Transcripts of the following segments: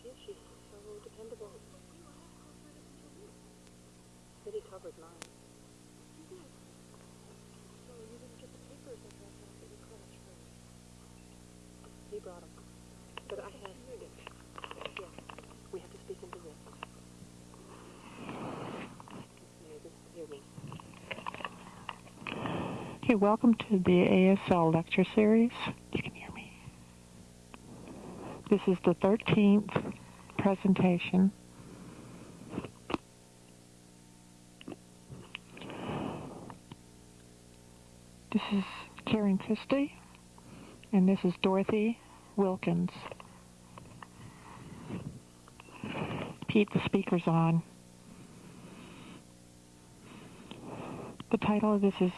she is. She's so dependable. But he covered mine. So you didn't get the papers in that college for He brought them. But I had... Yeah. We have to speak into this. Hey, welcome to the ASL lecture series. This is the 13th presentation. This is Karen Christie, and this is Dorothy Wilkins. Pete, the speaker's on. The title of this is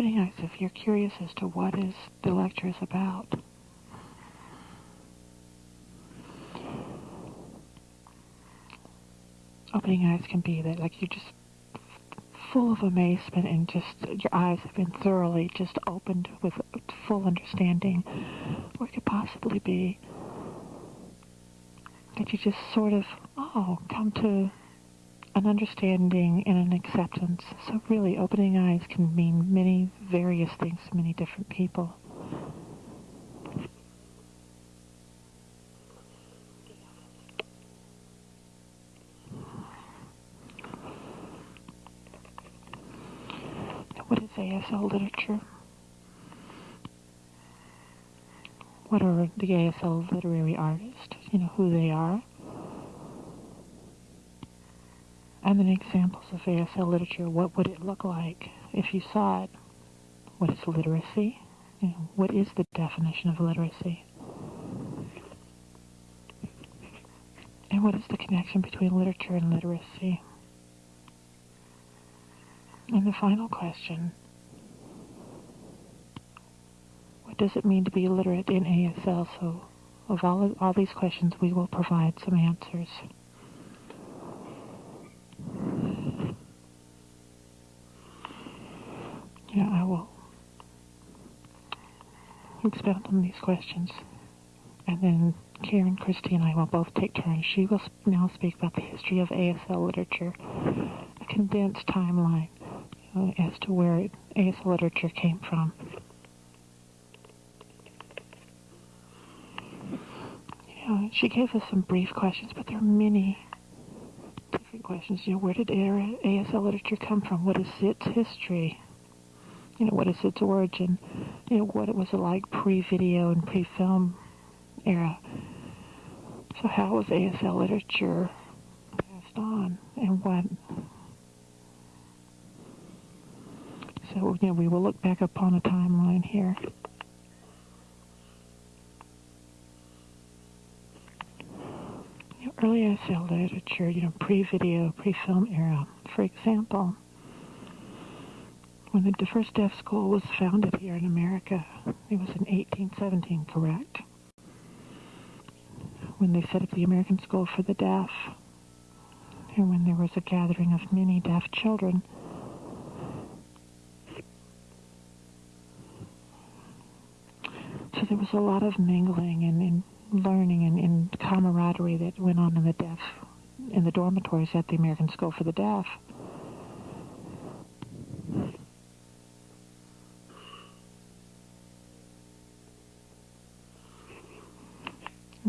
opening eyes if you're curious as to what is the lecture is about. Opening eyes can be that like you're just full of amazement and just your eyes have been thoroughly just opened with full understanding. Or it could possibly be that you just sort of, oh, come to an understanding and an acceptance. So really, opening eyes can mean many various things to many different people. What is ASL literature? What are the ASL literary artists? You know, who they are. And examples of ASL literature. What would it look like if you saw it? What is literacy? You know, what is the definition of literacy? And what is the connection between literature and literacy? And the final question, what does it mean to be literate in ASL? So of all, all these questions, we will provide some answers. Yeah, I will expound on these questions. And then Karen, Christie, and I will both take turns. She will now speak about the history of ASL literature, a condensed timeline uh, as to where ASL literature came from. Yeah, she gave us some brief questions, but there are many different questions. You know, where did ASL literature come from? What is its history? you know, what is its origin, you know, what it was like pre-video and pre-film era. So how was ASL literature passed on and what? So, you know, we will look back upon a timeline here. You know, early ASL literature, you know, pre-video, pre-film era, for example, when the first deaf school was founded here in America. It was in 1817, correct? When they set up the American School for the Deaf, and when there was a gathering of many deaf children. So there was a lot of mingling and, and learning and, and camaraderie that went on in the deaf, in the dormitories at the American School for the Deaf.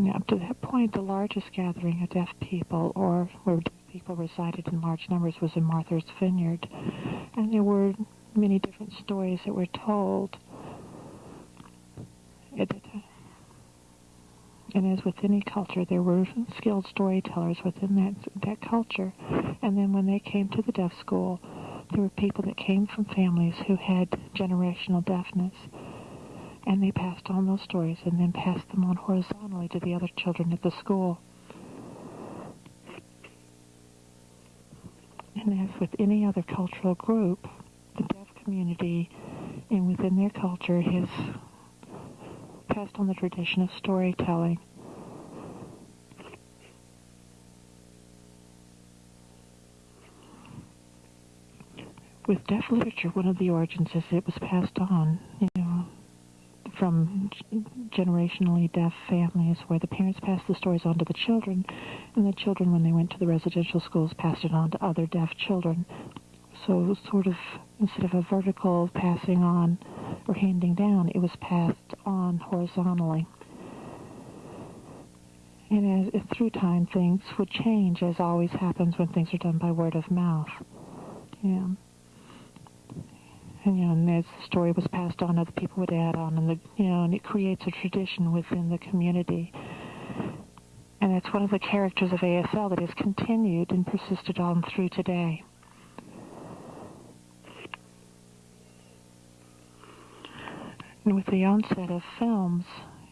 And up to that point, the largest gathering of deaf people, or where deaf people resided in large numbers, was in Martha's Vineyard. And there were many different stories that were told. And as with any culture, there were skilled storytellers within that that culture. And then when they came to the deaf school, there were people that came from families who had generational deafness. And they passed on those stories and then passed them on horizontally to the other children at the school. And as with any other cultural group, the deaf community and within their culture has passed on the tradition of storytelling. With deaf literature, one of the origins is it was passed on, you know, from generationally deaf families where the parents passed the stories on to the children, and the children, when they went to the residential schools, passed it on to other deaf children. So, sort of, instead of a vertical passing on or handing down, it was passed on horizontally. And as, through time, things would change, as always happens when things are done by word of mouth. Yeah. And, you know, and as the story was passed on, other people would add on, and the, you know, and it creates a tradition within the community. And it's one of the characters of ASL that has continued and persisted on through today. And with the onset of films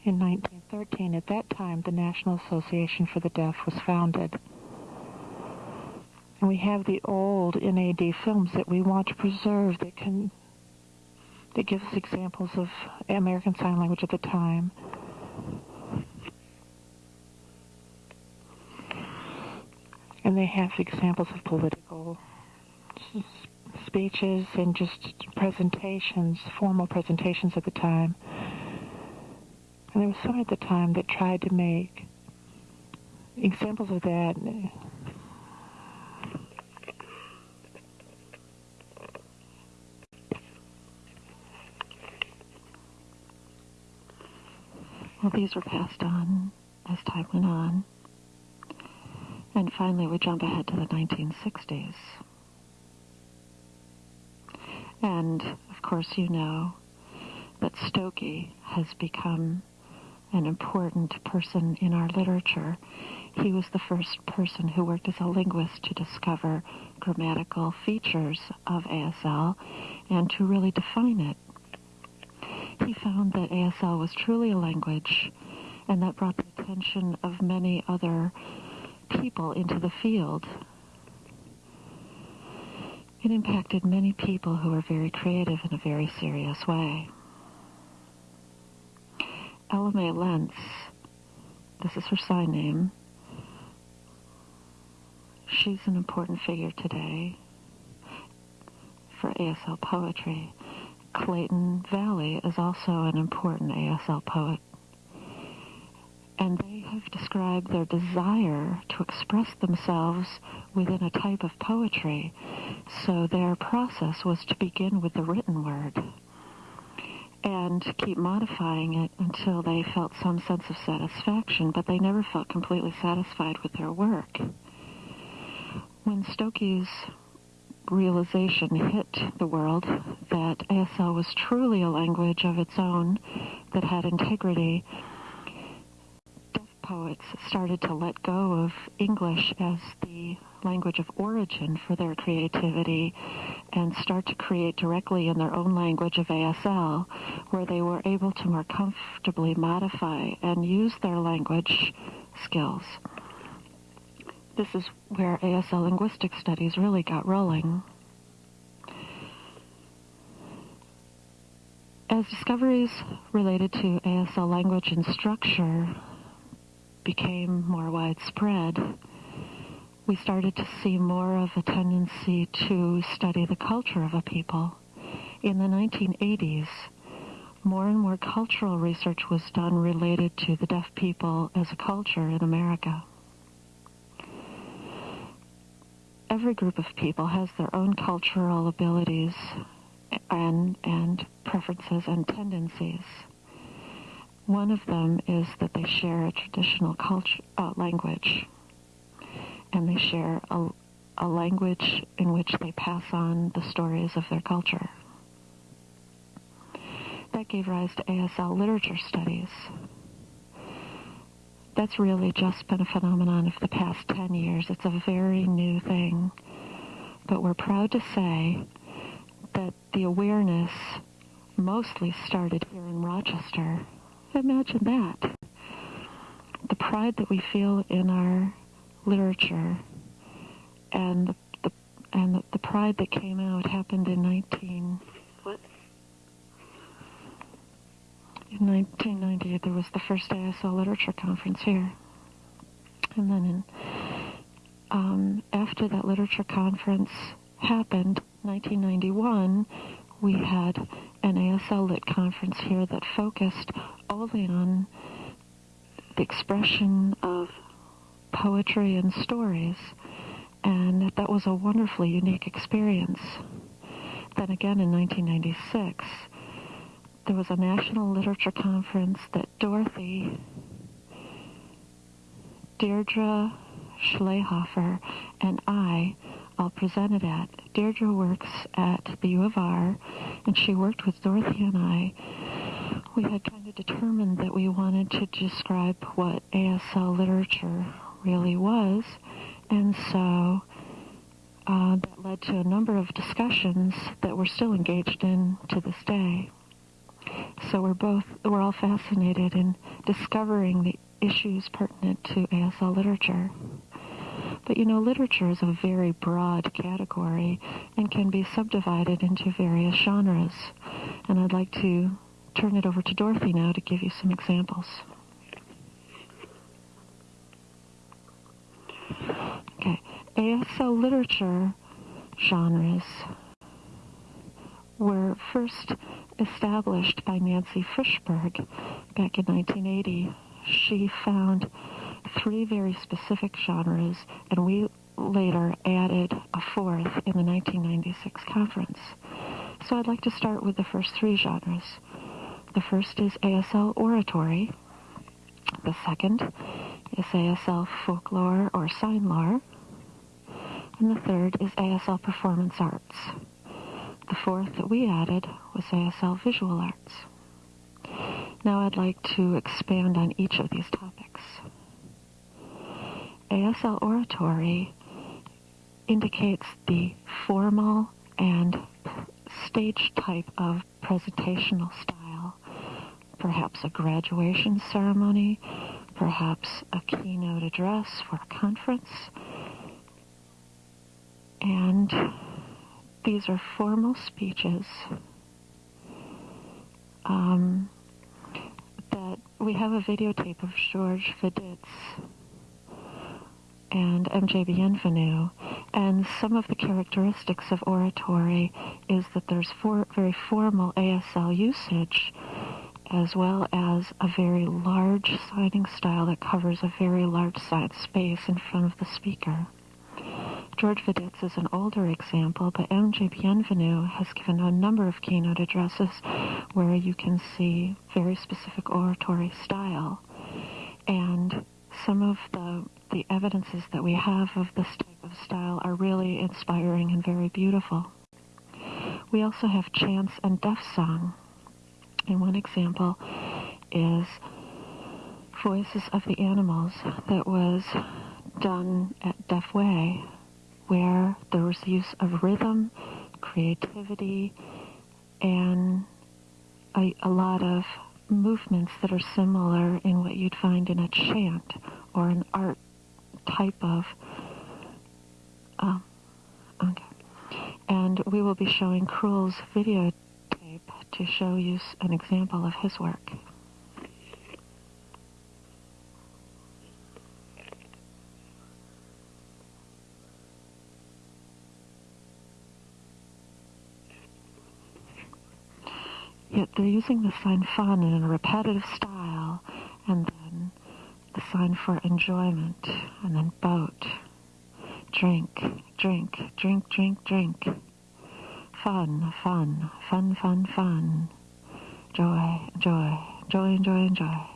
in 1913, at that time, the National Association for the Deaf was founded. And we have the old NAD films that we want to preserve that can that gives us examples of American Sign Language at the time. And they have examples of political speeches and just presentations, formal presentations at the time. And there was some at the time that tried to make examples of that. Well, these were passed on as time went on. And finally, we jump ahead to the 1960s. And, of course, you know that Stokoe has become an important person in our literature. He was the first person who worked as a linguist to discover grammatical features of ASL and to really define it. He found that ASL was truly a language, and that brought the attention of many other people into the field it impacted many people who were very creative in a very serious way. Ella Mae Lentz, this is her sign name, she's an important figure today for ASL poetry. Clayton Valli is also an important ASL poet. And they have described their desire to express themselves within a type of poetry so their process was to begin with the written word and keep modifying it until they felt some sense of satisfaction, but they never felt completely satisfied with their work. When Stokoe's realization hit the world that ASL was truly a language of its own that had integrity, deaf poets started to let go of English as the language of origin for their creativity and start to create directly in their own language of ASL, where they were able to more comfortably modify and use their language skills. This is where ASL linguistic studies really got rolling. As discoveries related to ASL language and structure became more widespread, we started to see more of a tendency to study the culture of a people. In the 1980s, more and more cultural research was done related to the deaf people as a culture in America. Every group of people has their own cultural abilities and, and preferences and tendencies. One of them is that they share a traditional culture, uh, language, and they share a, a language in which they pass on the stories of their culture. That gave rise to ASL literature studies. That's really just been a phenomenon of the past 10 years. It's a very new thing. But we're proud to say that the awareness mostly started here in Rochester. Imagine that. The pride that we feel in our literature and the, the and the, the pride that came out happened in 19 What? In 1990 there was the first ASL literature conference here. And then in um, after that literature conference happened 1991 we had an ASL lit conference here that focused only on the expression of poetry and stories. And that was a wonderfully unique experience. Then again in 1996 there was a national literature conference that Dorothy, Deirdre Schlehofer, and I all presented at. Deirdre works at the U of R, and she worked with Dorothy and I. We had kind of determined that we wanted to describe what ASL literature really was, and so uh, that led to a number of discussions that we're still engaged in to this day. So we're both, we're all fascinated in discovering the issues pertinent to ASL literature. But you know, literature is a very broad category and can be subdivided into various genres. And I'd like to turn it over to Dorothy now to give you some examples. Okay, ASL literature genres were first established by Nancy Frishberg back in 1980. She found three very specific genres, and we later added a fourth in the 1996 conference. So I'd like to start with the first three genres. The first is ASL oratory. The second is ASL folklore or sign lore. And the third is ASL performance arts. The fourth that we added was ASL Visual Arts. Now I'd like to expand on each of these topics. ASL Oratory indicates the formal and stage type of presentational style, perhaps a graduation ceremony, perhaps a keynote address for a conference, and these are formal speeches um, that we have a videotape of George Veditz and MJ Bienvenu. And some of the characteristics of oratory is that there's for, very formal ASL usage as well as a very large signing style that covers a very large side space in front of the speaker. George Veditz is an older example, but MJ Bienvenu has given a number of keynote addresses where you can see very specific oratory style. And some of the, the evidences that we have of this type of style are really inspiring and very beautiful. We also have chants and deaf song. And one example is Voices of the Animals that was done at Deaf Way where there was use of rhythm, creativity, and a, a lot of movements that are similar in what you'd find in a chant or an art type of. Um, okay. And we will be showing Krull's videotape to show you an example of his work. Yet they're using the sign fun in a repetitive style, and then the sign for enjoyment, and then boat, drink, drink, drink, drink, drink, fun, fun, fun, fun, fun, joy, joy, joy, joy, joy.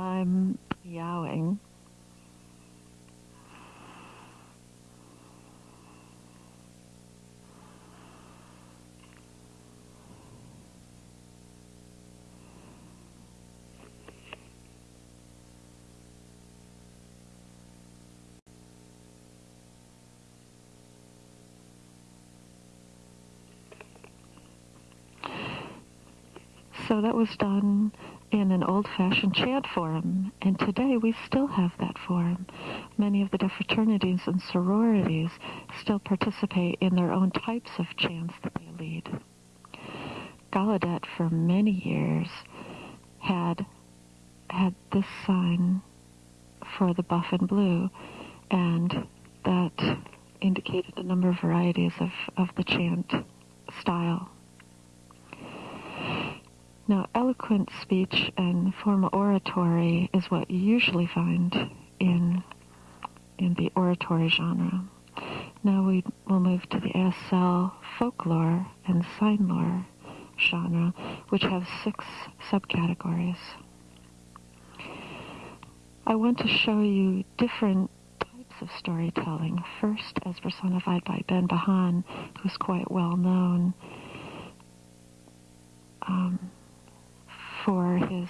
my meowing. So that was done in an old-fashioned chant form, and today we still have that form. Many of the fraternities and sororities still participate in their own types of chants that they lead. Gallaudet for many years had had this sign for the buff and blue, and that indicated a number of varieties of, of the chant style. Now, eloquent speech and formal oratory is what you usually find in in the oratory genre. Now we will move to the ASL folklore and sign lore genre, which have six subcategories. I want to show you different types of storytelling. First, as personified by Ben Bahan, who's quite well known. Um, for his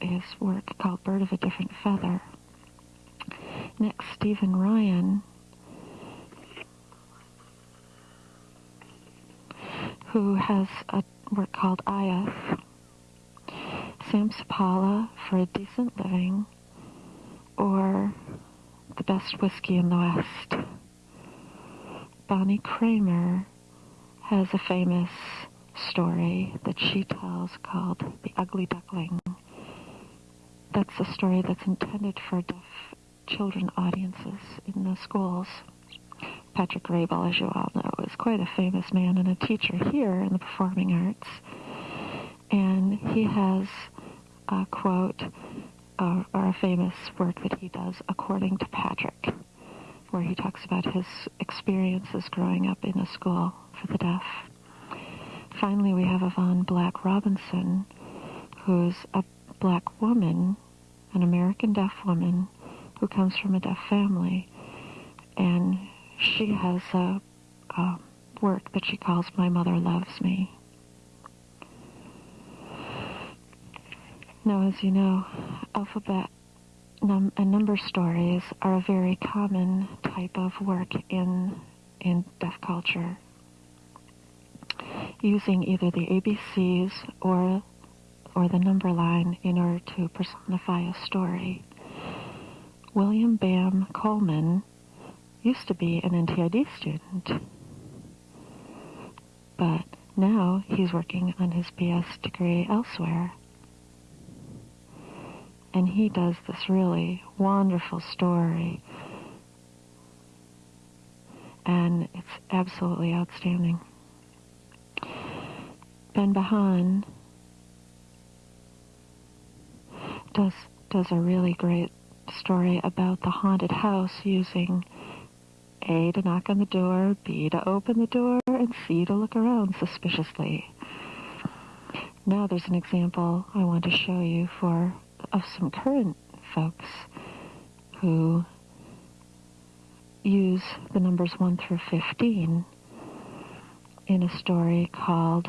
his work called Bird of a Different Feather. Next, Stephen Ryan, who has a work called Ayath. Sam Supalla for A Decent Living, or The Best Whiskey in the West. Bonnie Kramer has a famous story that she tells called The Ugly Duckling. That's a story that's intended for deaf children audiences in the schools. Patrick Graybill, as you all know, is quite a famous man and a teacher here in the performing arts. And he has a quote uh, or a famous work that he does, According to Patrick, where he talks about his experiences growing up in a school for the deaf. Finally, we have Yvonne Black Robinson, who's a black woman, an American deaf woman who comes from a deaf family. And she has a, a work that she calls My Mother Loves Me. Now, as you know, alphabet num- and number stories are a very common type of work in in deaf culture using either the ABCs or or the number line in order to personify a story. William Bam Coleman used to be an NTID student, but now he's working on his BS degree elsewhere. And he does this really wonderful story. And it's absolutely outstanding. Ben Bahan does does a really great story about the haunted house using A to knock on the door, B to open the door, and C to look around suspiciously. Now there's an example I want to show you for of some current folks who use the numbers 1 through 15 in a story called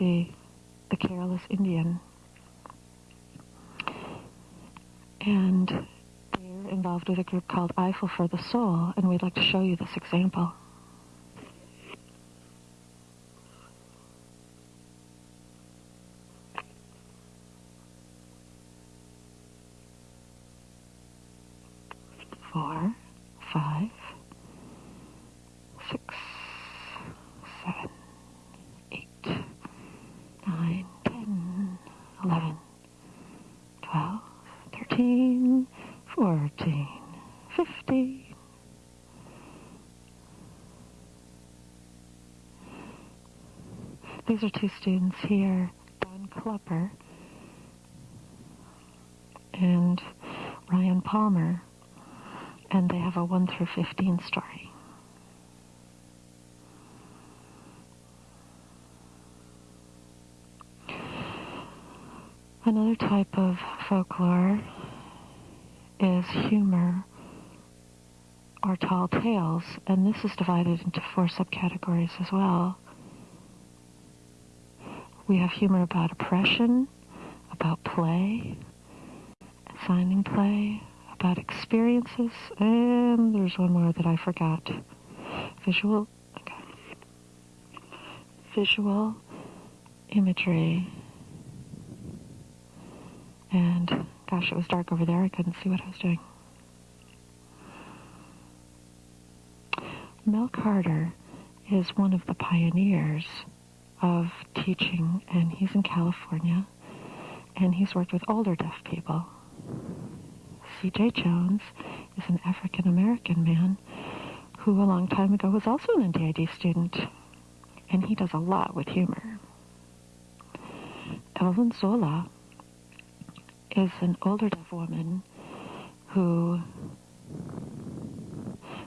the the careless Indian. And they're involved with a group called Eiffel for the Soul, and we'd like to show you this example. These are two students here, Don Klepper and Ryan Palmer, and they have a 1 through 15 story. Another type of folklore is humor or tall tales, and this is divided into four subcategories as well. We have humor about oppression, about play, finding play, about experiences, and there's one more that I forgot. Visual, okay. Visual imagery. And gosh, it was dark over there. I couldn't see what I was doing. Mel Carter is one of the pioneers of teaching, and he's in California, and he's worked with older deaf people. C.J. Jones is an African American man who a long time ago was also an NTID student, and he does a lot with humor. Evelyn Zola is an older deaf woman who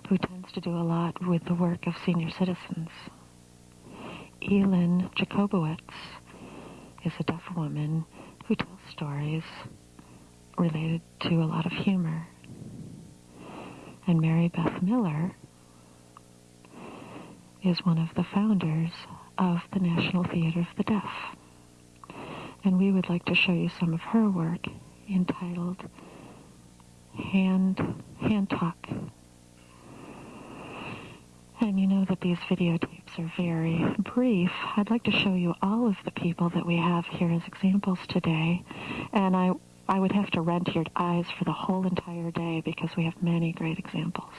who tends to do a lot with the work of senior citizens. Elin Jacobowitz is a deaf woman who tells stories related to a lot of humor. And Mary Beth Miller is one of the founders of the National Theater of the Deaf. And we would like to show you some of her work entitled Hand, Hand Talk. And you know that these videotapes are very brief. I'd like to show you all of the people that we have here as examples today. And I, I would have to rent your eyes for the whole entire day because we have many great examples.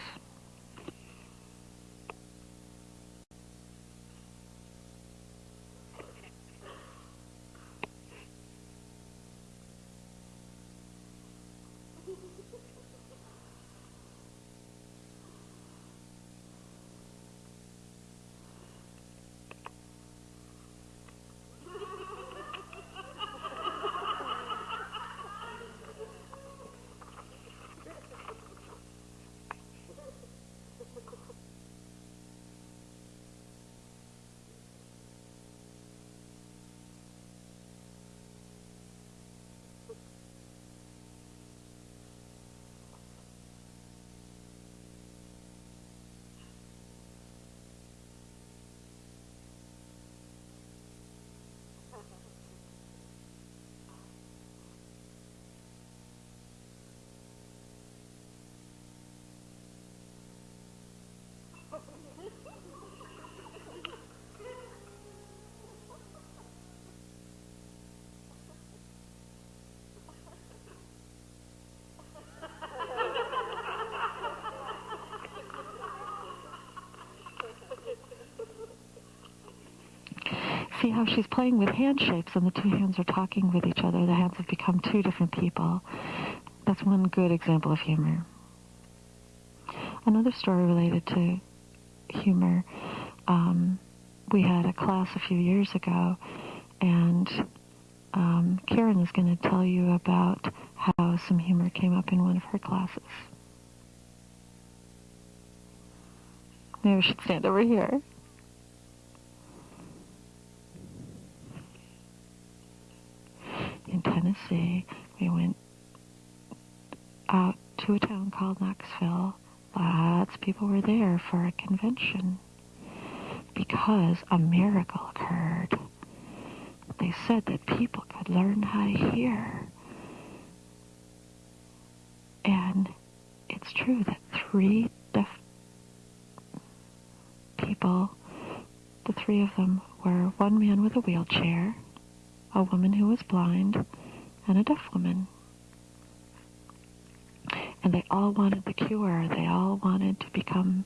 See how she's playing with hand shapes and the two hands are talking with each other. The hands have become two different people. That's one good example of humor. Another story related to humor. Um, we had a class a few years ago, and um, Karen is going to tell you about how some humor came up in one of her classes. Maybe we should stand over here. Tennessee. We went out to a town called Knoxville. Lots of people were there for a convention because a miracle occurred. They said that people could learn how to hear. And it's true that three deaf people, the three of them were one man with a wheelchair, a woman who was blind, and a deaf woman. And they all wanted the cure. They all wanted to become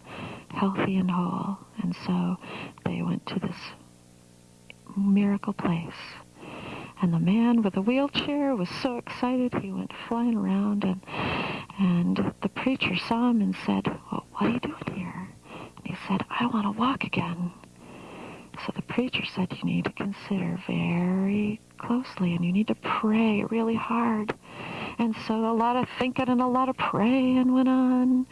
healthy and whole. And so they went to this miracle place. And the man with the wheelchair was so excited he went flying around and and the preacher saw him and said, Well, what are you doing here? And he said, I want to walk again. So the preacher said you need to consider very closely and you need to pray really hard. And so a lot of thinking and a lot of praying went on.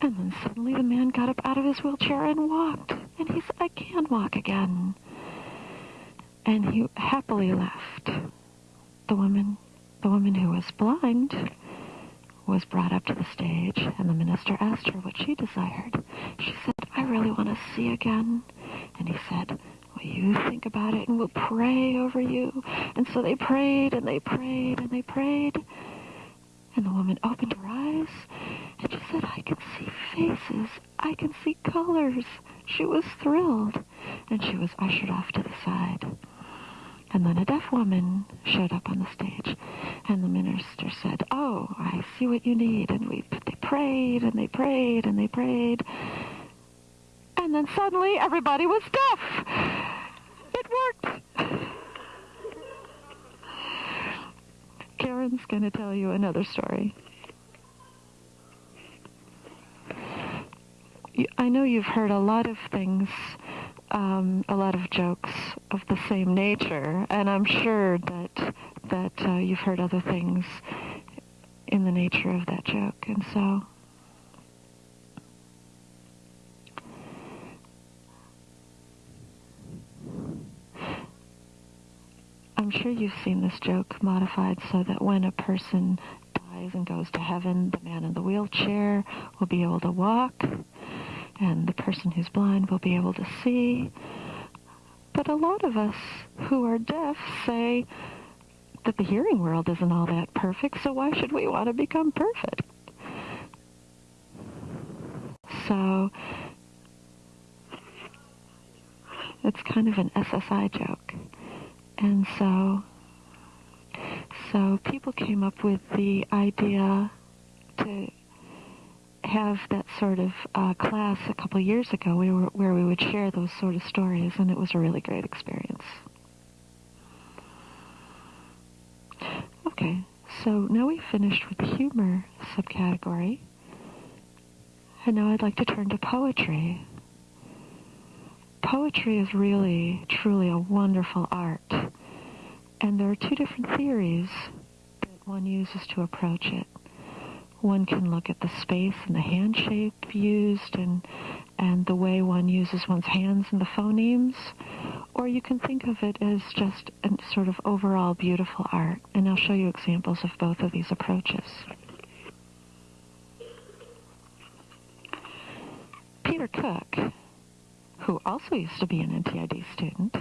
And then suddenly the man got up out of his wheelchair and walked. And he said, I can walk again. And he happily left. The woman the woman who was blind was brought up to the stage, and the minister asked her what she desired. She said, I really want to see again. And he said, Well, you think about it, and we'll pray over you. And so they prayed, and they prayed, and they prayed. And the woman opened her eyes, and she said, I can see faces. I can see colors. She was thrilled, and she was ushered off to the side. And then a deaf woman showed up on the stage, and the minister said, "Oh, I see what you need." And we they prayed and they prayed and they prayed, and then suddenly everybody was deaf. It worked. Karen's going to tell you another story. I know you've heard a lot of things um, a lot of jokes of the same nature, and I'm sure that that uh, you've heard other things in the nature of that joke, and so. I'm sure you've seen this joke modified so that when a person dies and goes to heaven, the man in the wheelchair will be able to walk and the person who's blind will be able to see. But a lot of us who are deaf say that the hearing world isn't all that perfect, so why should we want to become perfect? So it's kind of an SSI joke. And so so people came up with the idea to have that sort of uh, class a couple years ago we were, where we would share those sort of stories, and it was a really great experience. Okay, so now we've finished with the humor subcategory, and now I'd like to turn to poetry. Poetry is really, truly a wonderful art, and there are two different theories that one uses to approach it. One can look at the space and the hand shape used and and the way one uses one's hands and the phonemes, or you can think of it as just a sort of overall beautiful art. And I'll show you examples of both of these approaches. Peter Cook, who also used to be an NTID student,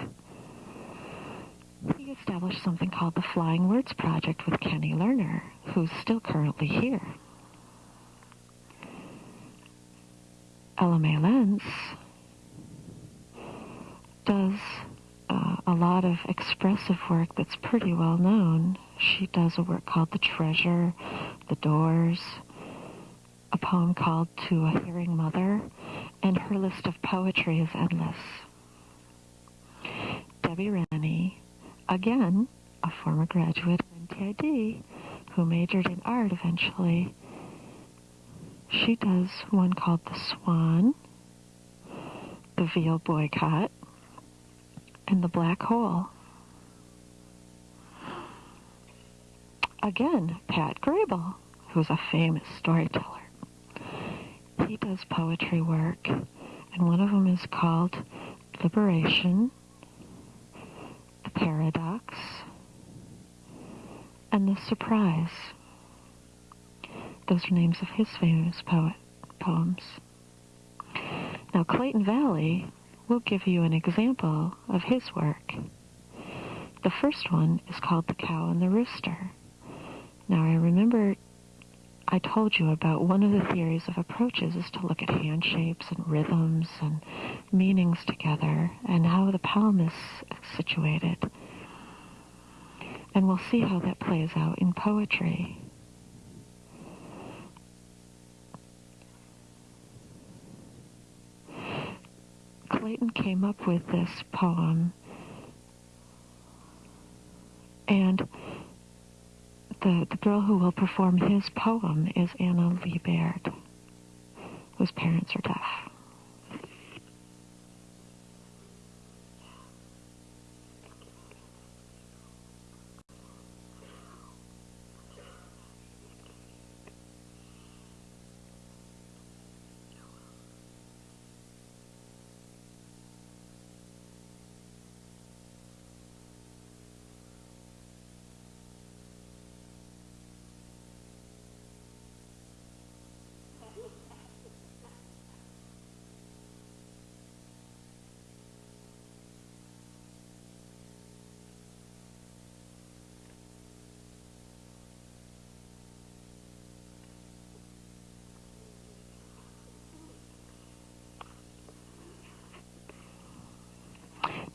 he established something called the Flying Words Project with Kenny Lerner, who's still currently here. Ella Mae Lentz does uh, a lot of expressive work that's pretty well known. She does a work called The Treasure, The Doors, a poem called To a Hearing Mother, and her list of poetry is endless. Debbie Rennie, again, a former graduate of NTID, who majored in art eventually, she does one called The Swan, The Veal Boycott, and The Black Hole. Again, Pat Graybill, who's a famous storyteller. He does poetry work, and one of them is called Liberation, The Paradox, and The Surprise. Those are names of his famous poet poems. Now, Clayton Valli will give you an example of his work. The first one is called The Cow and the Rooster. Now, I remember I told you about one of the theories of approaches is to look at hand shapes and rhythms and meanings together and how the palm is situated. And we'll see how that plays out in poetry. Clayton came up with this poem, and the, the girl who will perform his poem is Anna Lee Baird, whose parents are deaf.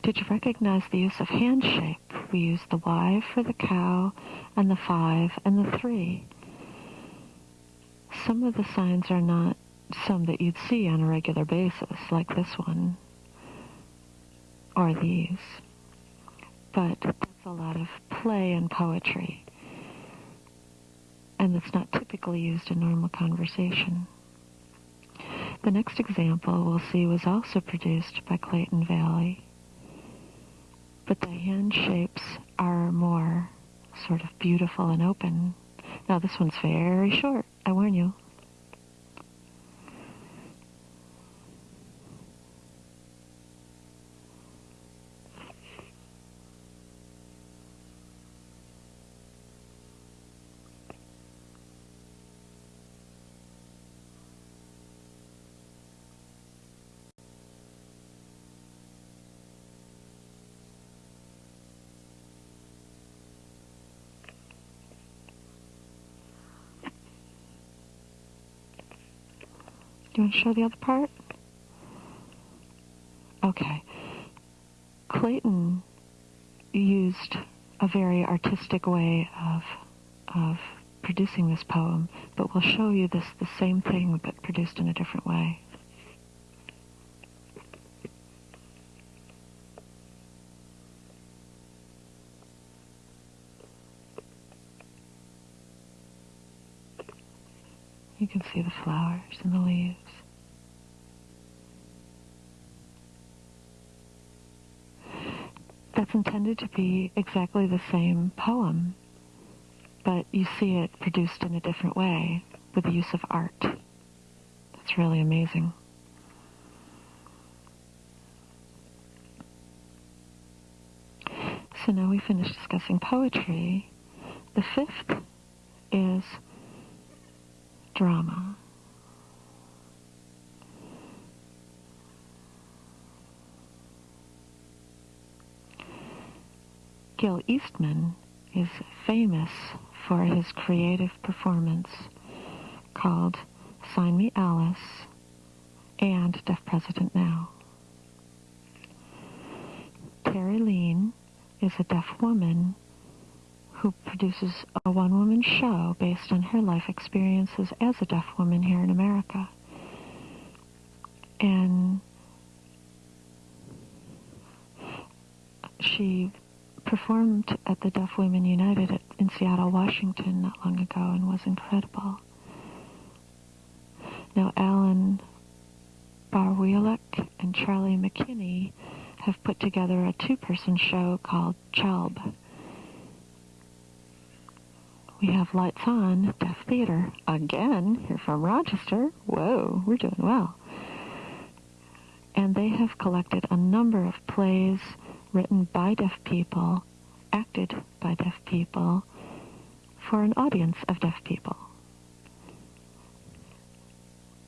Did you recognize the use of hand shape? We use the Y for the cow and the 5 and the 3. Some of the signs are not some that you'd see on a regular basis, like this one, or these. But that's a lot of play and poetry, and it's not typically used in normal conversation. The next example we'll see was also produced by Clayton Valli, but the hand shapes are more sort of beautiful and open. Now this one's very short, I warn you. Want to show the other part? Okay. Clayton used a very artistic way of of producing this poem, but we'll show you this the same thing but produced in a different way. You can see the flowers and the leaves. That's intended to be exactly the same poem, but you see it produced in a different way with the use of art. That's really amazing. So now we finished discussing poetry. The fifth is drama. Gil Eastman is famous for his creative performance called Sign Me Alice and Deaf President Now. Terrylene is a deaf woman who produces a one-woman show based on her life experiences as a deaf woman here in America. And she performed at the Deaf Women United at, in Seattle, Washington not long ago and was incredible. Now, Alan Barwiolek and Charlie McKinney have put together a two-person show called Chalb. We have Lights On, Deaf Theater, again, here from Rochester. Whoa, we're doing well. And they have collected a number of plays written by deaf people, acted by deaf people, for an audience of deaf people.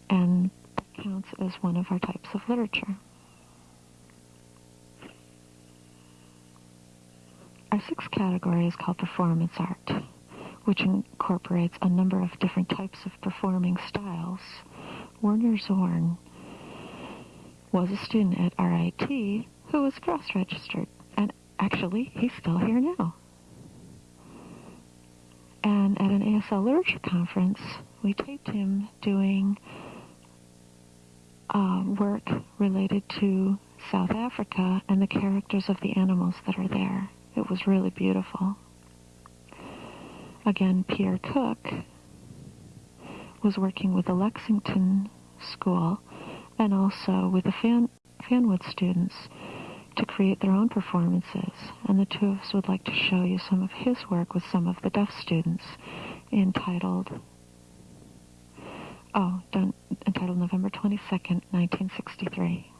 And that counts as one of our types of literature. Our sixth category is called performance art, which incorporates a number of different types of performing styles. Werner Zorn was a student at RIT who was cross-registered, and actually, he's still here now. And at an ASL Literature Conference, we taped him doing uh, work related to South Africa and the characters of the animals that are there. It was really beautiful. Again, Peter Cook was working with the Lexington School and also with the Fan, Fanwood students to create their own performances. And the two of us would like to show you some of his work with some of the deaf students entitled, oh, done, entitled November 22nd, 1963.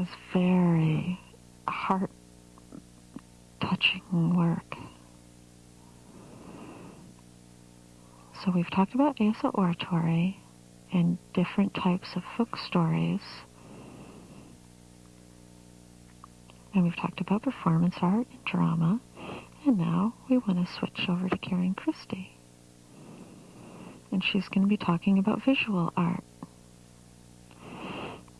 Was very heart touching work. So we've talked about ASL oratory and different types of folk stories. And we've talked about performance art and drama. And now we want to switch over to Karen Christie. And she's going to be talking about visual art.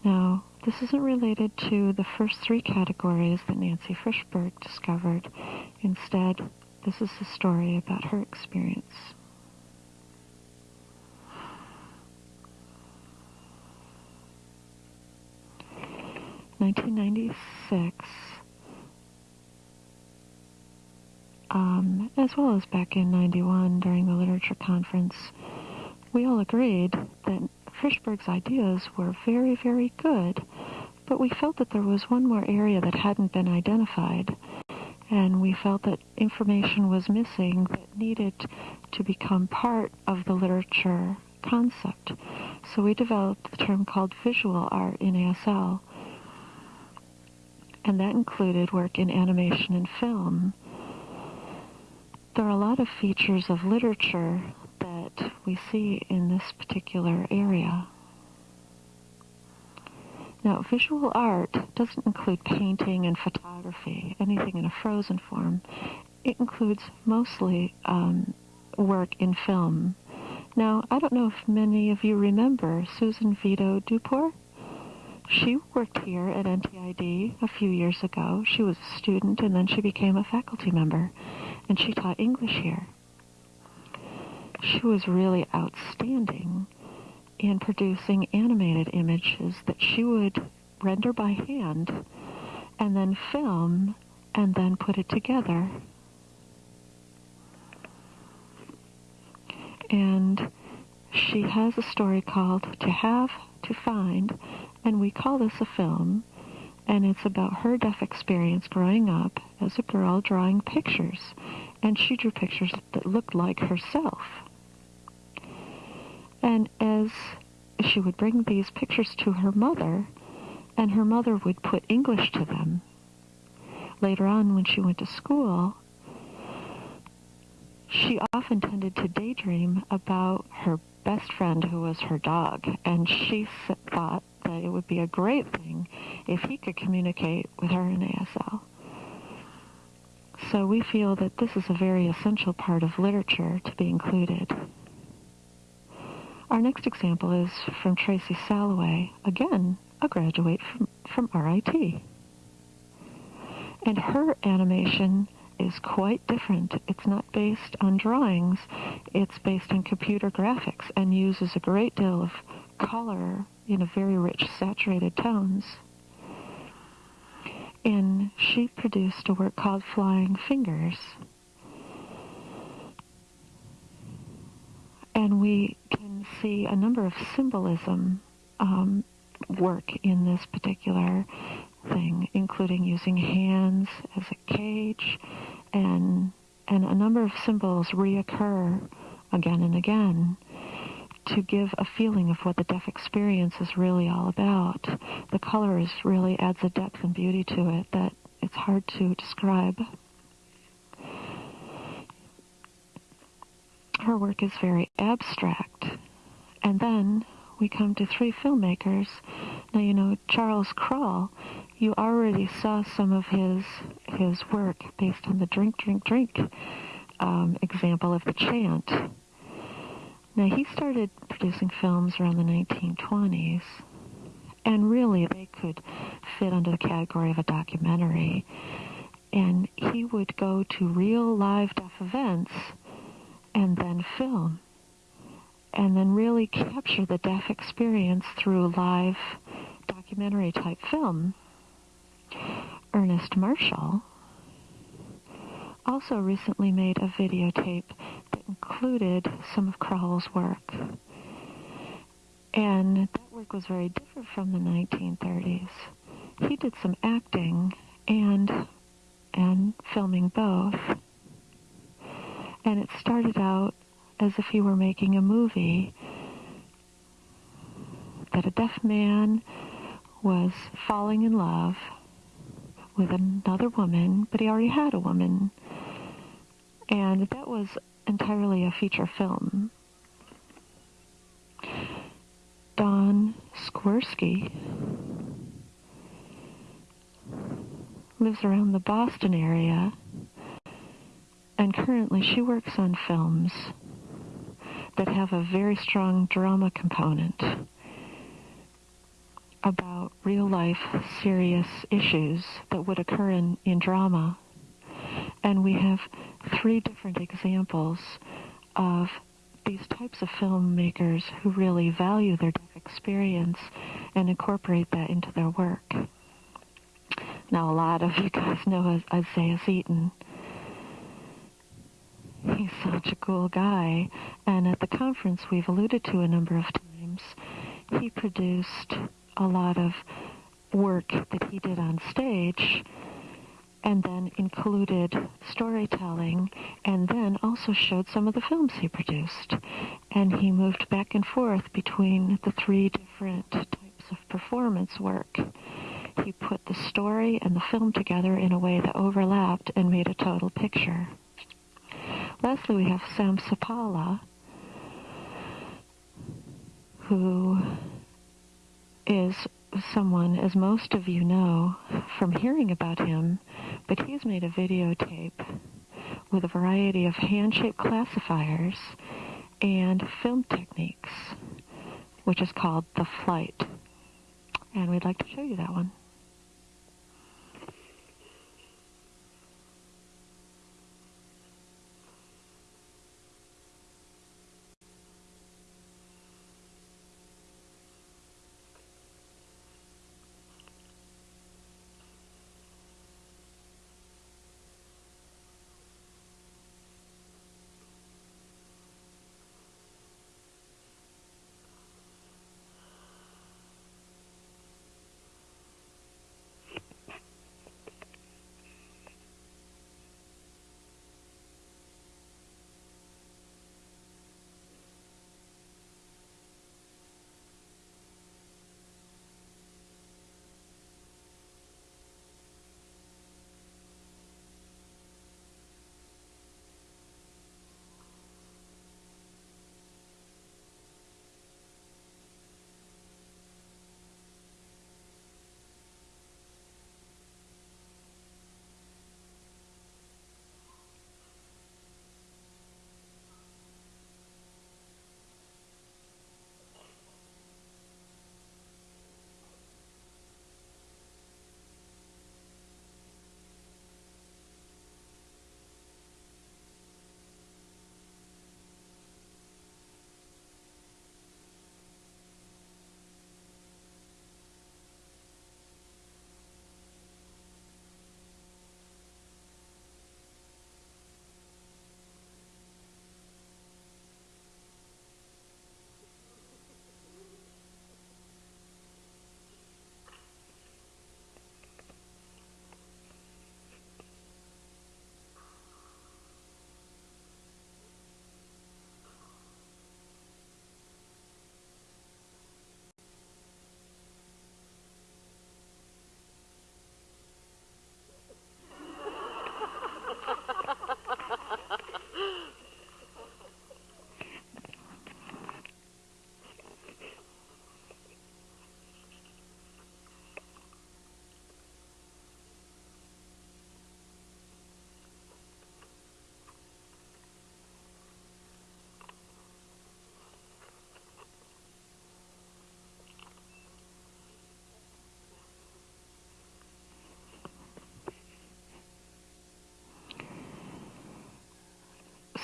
Now, this isn't related to the first three categories that Nancy Frishberg discovered. Instead, this is a story about her experience. 1996, um, as well as back in 91 during the literature conference, we all agreed that Frishberg's ideas were very, very good, but we felt that there was one more area that hadn't been identified, and we felt that information was missing that needed to become part of the literature concept. So we developed the term called visual art in ASL, and that included work in animation and film. There are a lot of features of literature that we see in this particular area. Now, visual art doesn't include painting and photography, anything in a frozen form. It includes mostly um, work in film. Now, I don't know if many of you remember Susan Vito Duport. She worked here at NTID a few years ago. She was a student and then she became a faculty member and she taught English here. She was really outstanding in producing animated images that she would render by hand and then film and then put it together. And she has a story called To Have, To Find, and we call this a film, and it's about her deaf experience growing up as a girl drawing pictures. And she drew pictures that looked like herself. And as she would bring these pictures to her mother, and her mother would put English to them. Later on, when she went to school, she often tended to daydream about her best friend who was her dog, and she thought that it would be a great thing if he could communicate with her in ASL. So we feel that this is a very essential part of literature to be included. Our next example is from Tracy Salloway, again, a graduate from, from RIT. And her animation is quite different. It's not based on drawings, it's based on computer graphics and uses a great deal of color in a very rich, saturated tones. And she produced a work called Flying Fingers. And we can see a number of symbolism um, work in this particular thing, including using hands as a cage, and and a number of symbols reoccur again and again to give a feeling of what the deaf experience is really all about. The colors really adds a depth and beauty to it that it's hard to describe. Her work is very abstract. And then we come to three filmmakers. Now you know Charles Krauel. You already saw some of his his work based on the drink, drink, drink um, example of the chant. Now, he started producing films around the 1920s, and really they could fit under the category of a documentary. And he would go to real live deaf events and then film, and then really capture the deaf experience through live documentary type film. Ernest Marshall also recently made a videotape that included some of Krauel's work. And that work was very different from the 1930s. He did some acting and and filming both. And it started out as if he were making a movie that a deaf man was falling in love with another woman, but he already had a woman. And that was entirely a feature film. Don Swirsky lives around the Boston area, and currently she works on films that have a very strong drama component about real life serious issues that would occur in, in drama. And we have three different examples of these types of filmmakers who really value their experience and incorporate that into their work. Now, a lot of you guys know Isaiah Seaton. He's such a cool guy. And at the conference we've alluded to a number of times, he produced a lot of work that he did on stage and then included storytelling and then also showed some of the films he produced. And he moved back and forth between the three different types of performance work. He put the story and the film together in a way that overlapped and made a total picture. Lastly, we have Sam Supalla, who is someone, as most of you know from hearing about him, but he's made a videotape with a variety of hand-shaped classifiers and film techniques, which is called The Flight. And we'd like to show you that one.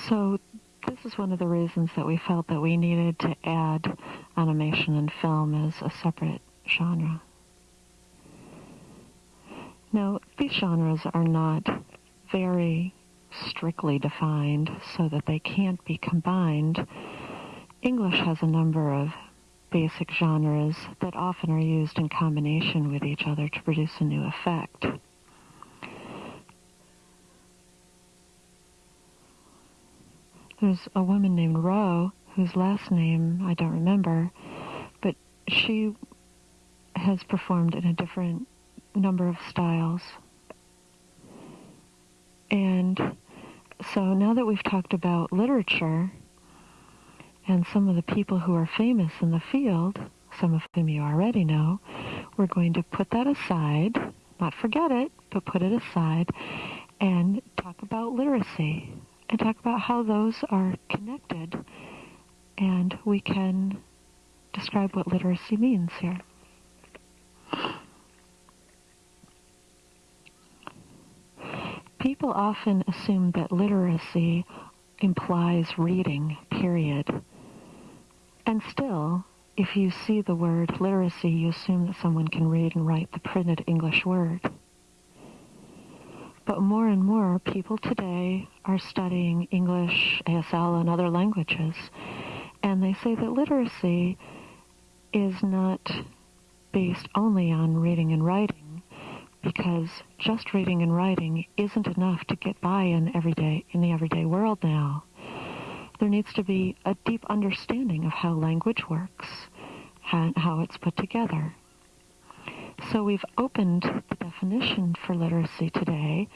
So this is one of the reasons that we felt that we needed to add animation and film as a separate genre. Now, these genres are not very strictly defined so that they can't be combined. English has a number of basic genres that often are used in combination with each other to produce a new effect. There's a woman named Rowe, whose last name I don't remember, but she has performed in a different number of styles. And so now that we've talked about literature and some of the people who are famous in the field, some of whom you already know, we're going to put that aside, not forget it, but put it aside and talk about literacy and talk about how those are connected and we can describe what literacy means here. People often assume that literacy implies reading, period. And still, if you see the word literacy, you assume that someone can read and write the printed English word. But more and more people today are studying English, ASL, and other languages, and they say that literacy is not based only on reading and writing, because just reading and writing isn't enough to get by in everyday in the everyday world now. There needs to be a deep understanding of how language works and how it's put together. So we've opened the definition for literacy today,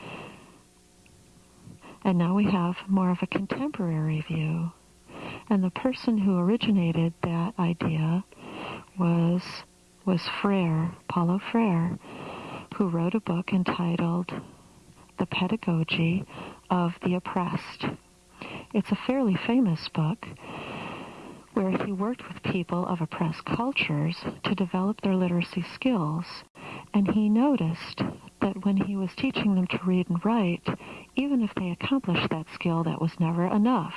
and now we have more of a contemporary view. And the person who originated that idea was was Freire, Paulo Freire, who wrote a book entitled The Pedagogy of the Oppressed. It's a fairly famous book where he worked with people of oppressed cultures to develop their literacy skills. And he noticed that when he was teaching them to read and write, even if they accomplished that skill, that was never enough.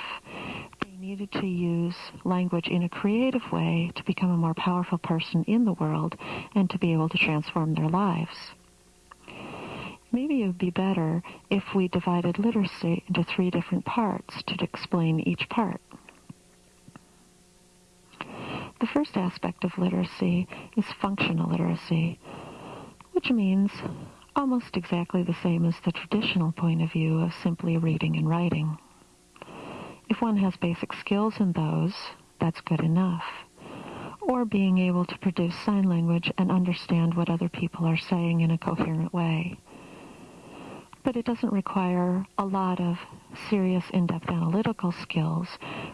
They needed to use language in a creative way to become a more powerful person in the world and to be able to transform their lives. Maybe it would be better if we divided literacy into three different parts to explain each part. The first aspect of literacy is functional literacy, which means almost exactly the same as the traditional point of view of simply reading and writing. If one has basic skills in those, that's good enough. Or being able to produce sign language and understand what other people are saying in a coherent way but it doesn't require a lot of serious in-depth analytical skills,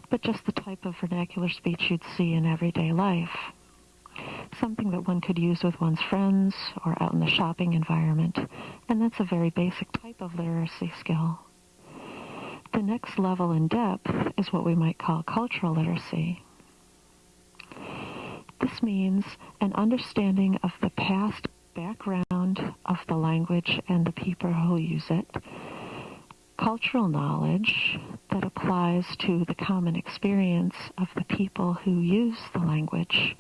but just the type of vernacular speech you'd see in everyday life. Something that one could use with one's friends or out in the shopping environment, and that's a very basic type of literacy skill. The next level in depth is what we might call cultural literacy. This means an understanding of the past background of the language and the people who use it, cultural knowledge that applies to the common experience of the people who use the language.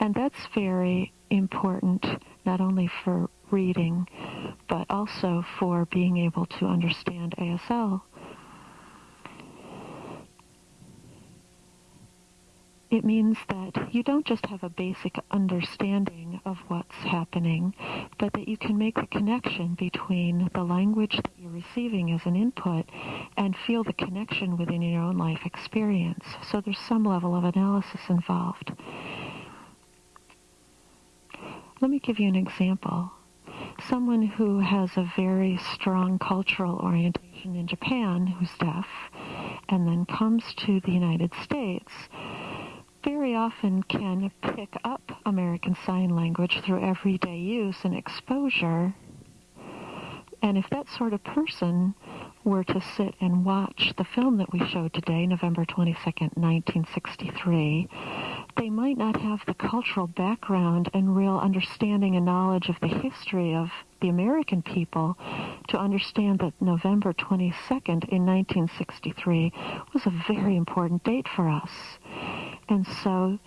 And that's very important not only for reading, but also for being able to understand ASL It means that you don't just have a basic understanding of what's happening, but that you can make the connection between the language that you're receiving as an input and feel the connection within your own life experience. So there's some level of analysis involved. Let me give you an example. Someone who has a very strong cultural orientation in Japan who's deaf and then comes to the United States very often can pick up American Sign Language through everyday use and exposure. And if that sort of person were to sit and watch the film that we showed today, November 22nd, 1963, they might not have the cultural background and real understanding and knowledge of the history of the American people to understand that November 22nd in 1963 was a very important date for us. And so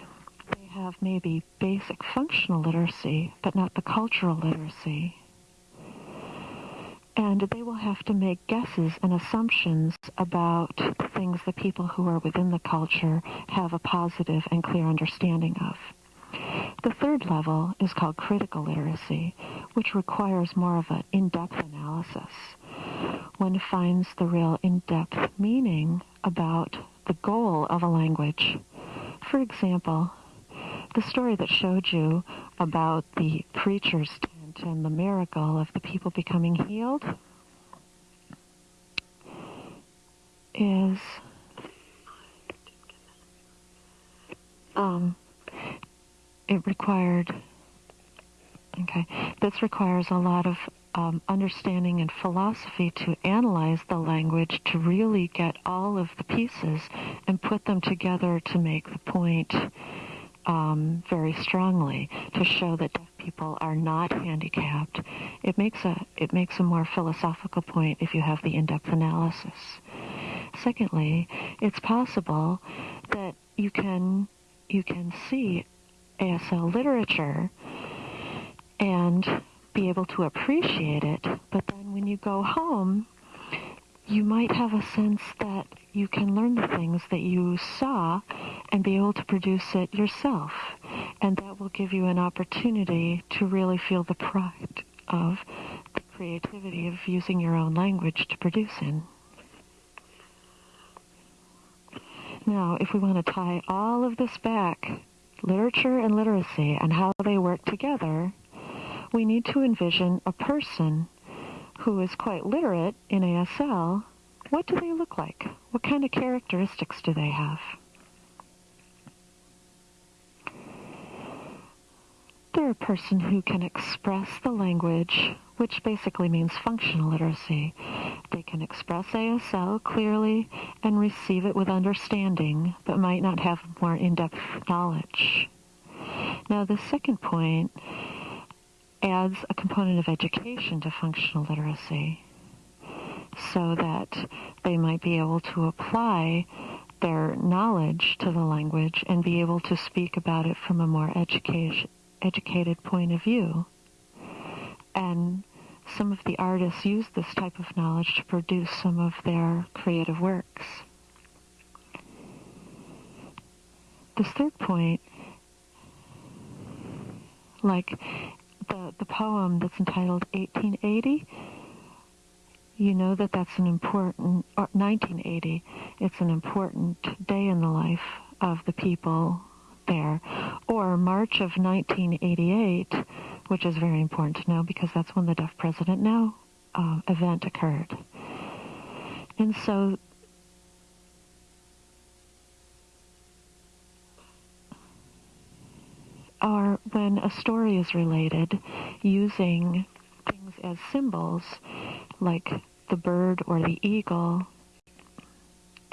they have maybe basic functional literacy, but not the cultural literacy. And they will have to make guesses and assumptions about things the people who are within the culture have a positive and clear understanding of. The third level is called critical literacy, which requires more of an in-depth analysis. One finds the real in-depth meaning about the goal of a language for example, the story that showed you about the preacher's tent and the miracle of the people becoming healed is um, it required okay this requires a lot of um, understanding and philosophy to analyze the language to really get all of the pieces and put them together to make the point um, very strongly to show that deaf people are not handicapped. It makes a it makes a more philosophical point if you have the in-depth analysis. Secondly, it's possible that you can you can see ASL literature and be able to appreciate it, but then when you go home, you might have a sense that you can learn the things that you saw and be able to produce it yourself. And that will give you an opportunity to really feel the pride of the creativity of using your own language to produce in. Now, if we want to tie all of this back, literature and literacy and how they work together, we need to envision a person who is quite literate in ASL. What do they look like? What kind of characteristics do they have? They're a person who can express the language, which basically means functional literacy. They can express ASL clearly and receive it with understanding, but might not have more in-depth knowledge. Now, the second point adds a component of education to functional literacy so that they might be able to apply their knowledge to the language and be able to speak about it from a more education, educated point of view. And some of the artists use this type of knowledge to produce some of their creative works. This third point, like the, the poem that's entitled 1880, you know that that's an important, or 1980, it's an important day in the life of the people there. Or March of 1988, which is very important to know because that's when the Deaf President Now uh, event occurred. And so or when a story is related using things as symbols like the bird or the eagle.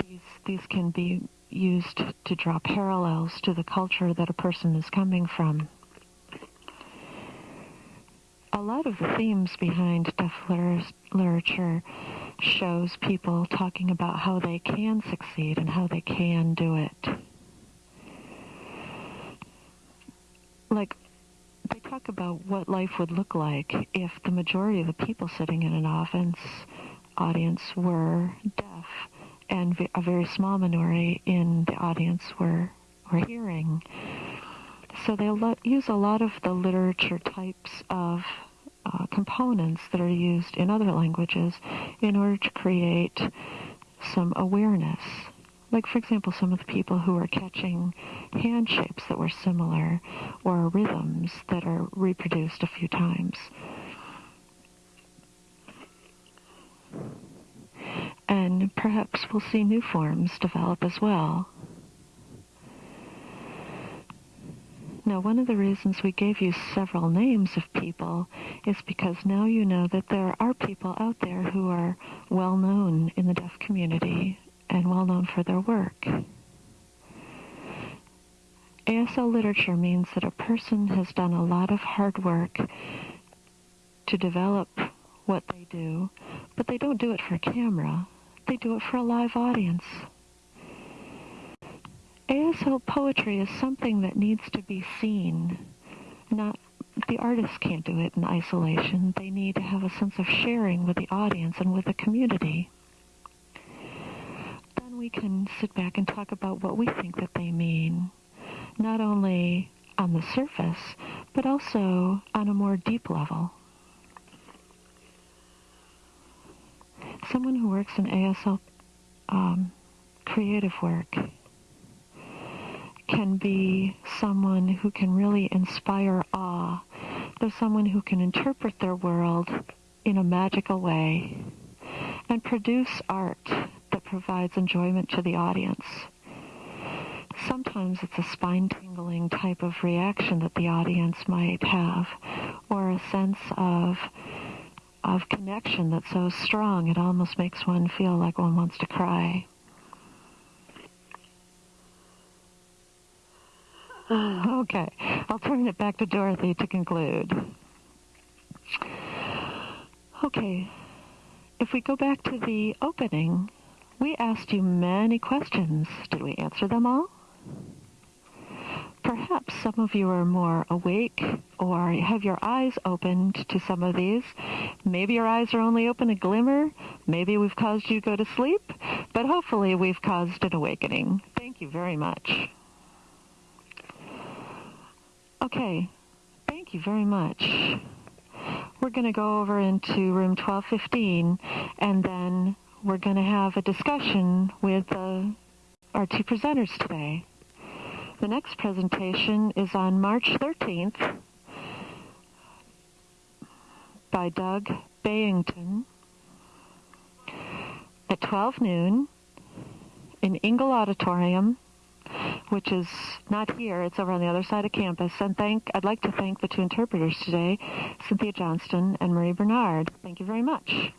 These these can be used to draw parallels to the culture that a person is coming from. A lot of the themes behind deaf literature shows people talking about how they can succeed and how they can do it like they talk about what life would look like if the majority of the people sitting in an audience audience were deaf and a very small minority in the audience were were hearing. So they lo- use a lot of the literature types of uh, components that are used in other languages in order to create some awareness like, for example, some of the people who are catching hand shapes that were similar or rhythms that are reproduced a few times. And perhaps we'll see new forms develop as well. Now, one of the reasons we gave you several names of people is because now you know that there are people out there who are well known in the deaf community and well known for their work. ASL literature means that a person has done a lot of hard work to develop what they do, but they don't do it for camera. They do it for a live audience. ASL poetry is something that needs to be seen. Not the artists can't do it in isolation. They need to have a sense of sharing with the audience and with the community we can sit back and talk about what we think that they mean, not only on the surface, but also on a more deep level. Someone who works in ASL um, creative work can be someone who can really inspire awe. They're someone who can interpret their world in a magical way and produce art provides enjoyment to the audience. Sometimes it's a spine tingling type of reaction that the audience might have, or a sense of of connection that's so strong it almost makes one feel like one wants to cry. Okay, I'll turn it back to Dorothy to conclude. Okay, if we go back to the opening, we asked you many questions. Did we answer them all? Perhaps some of you are more awake or have your eyes opened to some of these. Maybe your eyes are only open a glimmer. Maybe we've caused you to go to sleep, but hopefully we've caused an awakening. Thank you very much. Okay, thank you very much. We're going to go over into room 1215 and then we're going to have a discussion with uh, our two presenters today. The next presentation is on March 13th by Doug Baynton at 12 noon in Ingle Auditorium which is not here. It's over on the other side of campus. And thank, I'd like to thank the two interpreters today, Cynthia Johnston and Marie Bernard. Thank you very much.